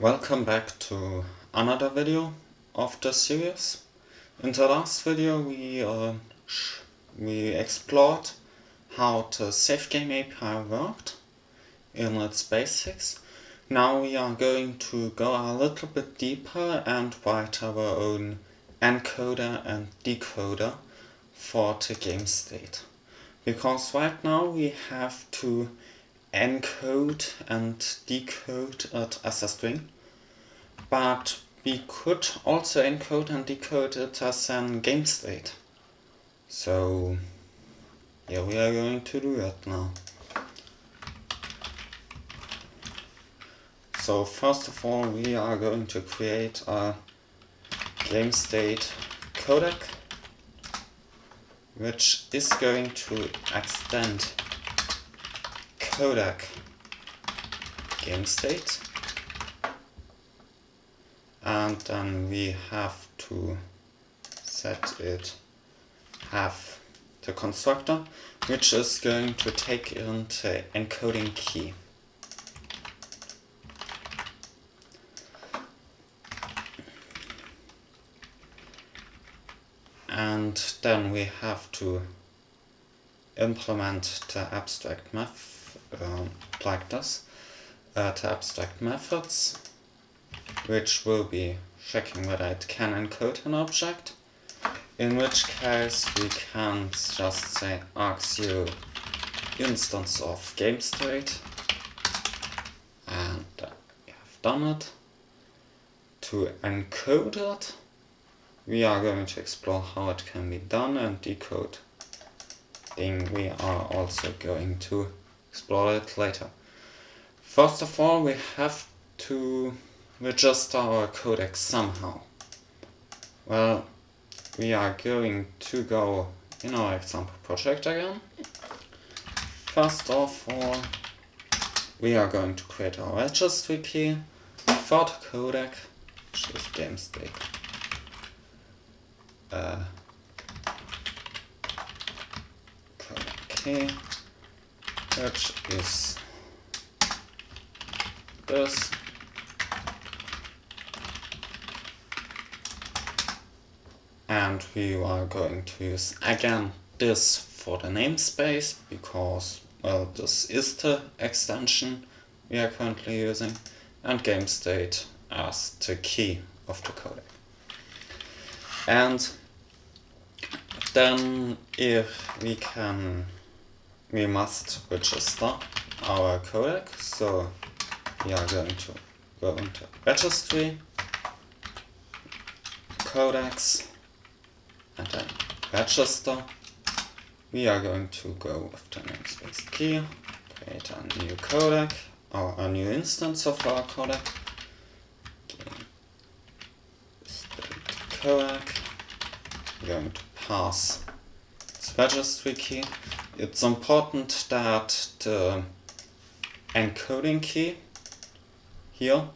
Welcome back to another video of the series. In the last video we uh, we explored how the save game API worked in its basics. Now we are going to go a little bit deeper and write our own encoder and decoder for the game state. Because right now we have to encode and decode it as a string. But we could also encode and decode it as an game state. So yeah, we are going to do that now. So first of all we are going to create a game state codec which is going to extend codec game state. And then we have to set it have the constructor which is going to take in the encoding key. And then we have to implement the abstract method um, like this uh, to abstract methods which will be checking whether it can encode an object in which case we can just say args0 instance of game state and uh, we have done it. To encode it we are going to explore how it can be done and decode thing we are also going to explore it later. First of all, we have to register our codec somehow. Well, we are going to go in our example project again. First of all, we are going to create our registry key for the codec, which is game state. Uh, key which is this and we are going to use again this for the namespace because well this is the extension we are currently using and game state as the key of the codec. And then if we can we must register our codec. So we are going to go into registry, codecs, and then register. We are going to go with namespace key, create a new codec, or a new instance of our codec. codec. We're going to pass its registry key it's important that the encoding key here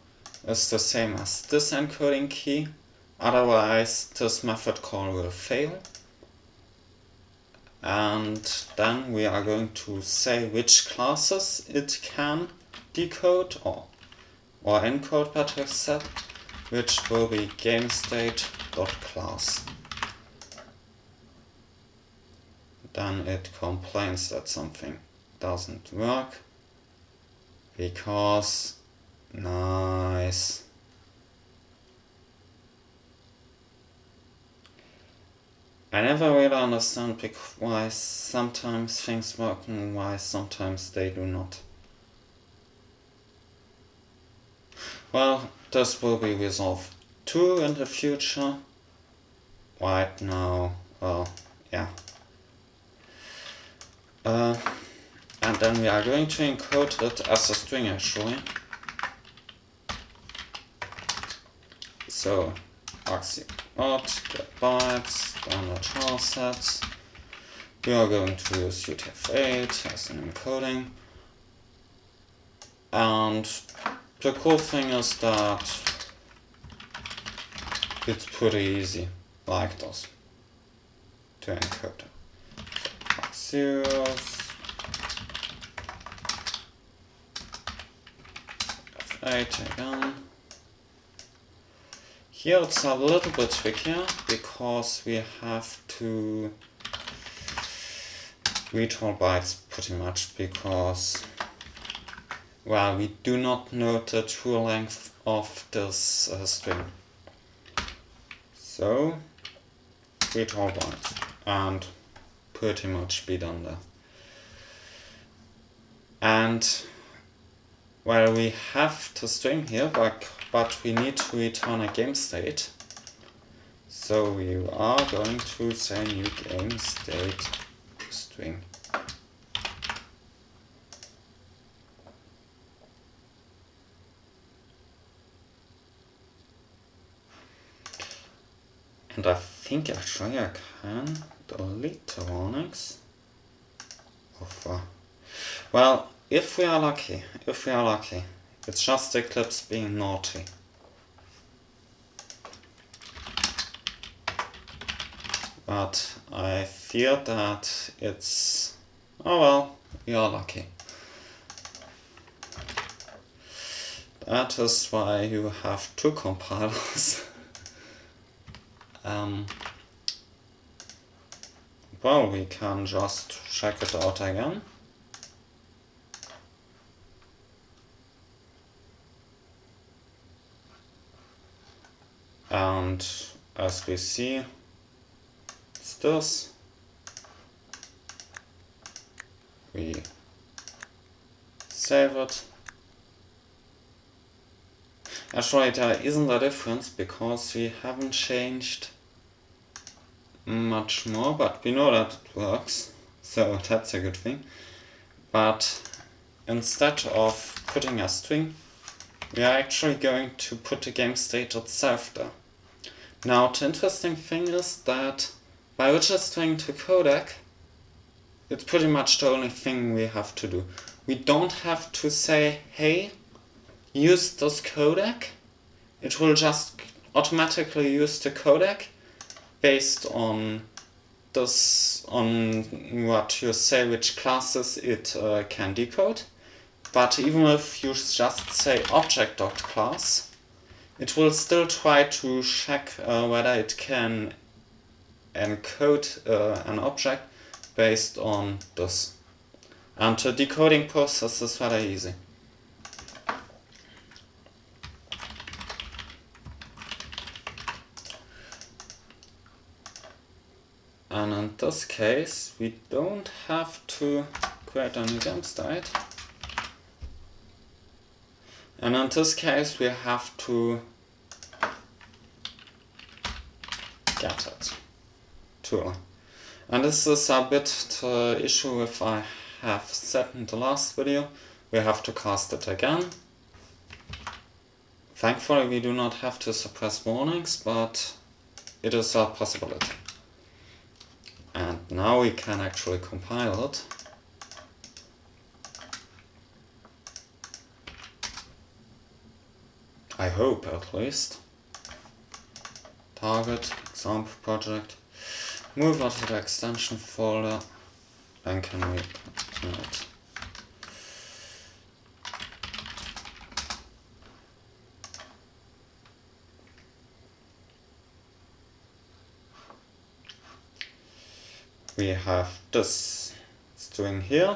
is the same as this encoding key, otherwise this method call will fail. And then we are going to say which classes it can decode or, or encode better said, which will be gamestate.class then it complains that something doesn't work because nice I never really understand why sometimes things work and why sometimes they do not. Well, this will be resolved too in the future. Right now, well, yeah. Uh, and then we are going to encode it as a string actually. So args not get bytes, standard char sets. We are going to use UTF-8 as an encoding. And the cool thing is that it's pretty easy, like this, to encode zeros F8 again Here it's a little bit trickier because we have to read all bytes pretty much because well we do not know the true length of this uh, string. So read all bytes and pretty much be done there. And well we have to stream here but but we need to return a game state. So we are going to say new game state string. And I think actually I can the warnings. Of, well, if we are lucky, if we are lucky, it's just Eclipse being naughty. But I fear that it's... Oh well, we are lucky. That is why you have two compilers. um, well, we can just check it out again. and as we see it's this we save it actually there isn't a difference because we haven't changed much more but we know that it works so that's a good thing but instead of putting a string we are actually going to put the game state itself there now the interesting thing is that by registering to codec, it's pretty much the only thing we have to do. We don't have to say, hey, use this codec. It will just automatically use the codec based on this, on what you say, which classes it uh, can decode. But even if you just say object.class, it will still try to check uh, whether it can encode uh, an object based on this. And the decoding process is very easy. And in this case, we don't have to create a new game state. And in this case we have to get it tool. And this is a bit the issue if I have said in the last video. We have to cast it again. Thankfully we do not have to suppress warnings, but it is a possibility. And now we can actually compile it. I hope at least. Target, example project, move out to the extension folder, then can we it. We have this string here.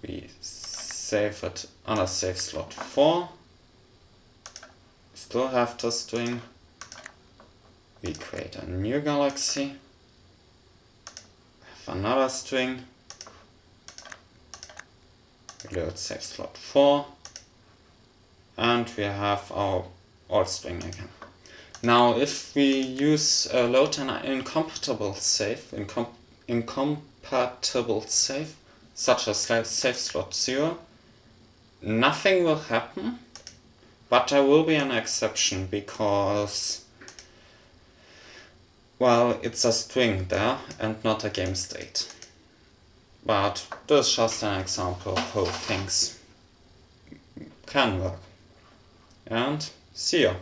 We save it on a save slot 4. Still have the string. We create a new galaxy. Have another string. Reload save slot 4. And we have our old string again. Now if we use a load an incompatible save, incom incompatible save, such as save slot 0, nothing will happen, but there will be an exception because, well, it's a string there and not a game state. But this is just an example of how things can work. And see you.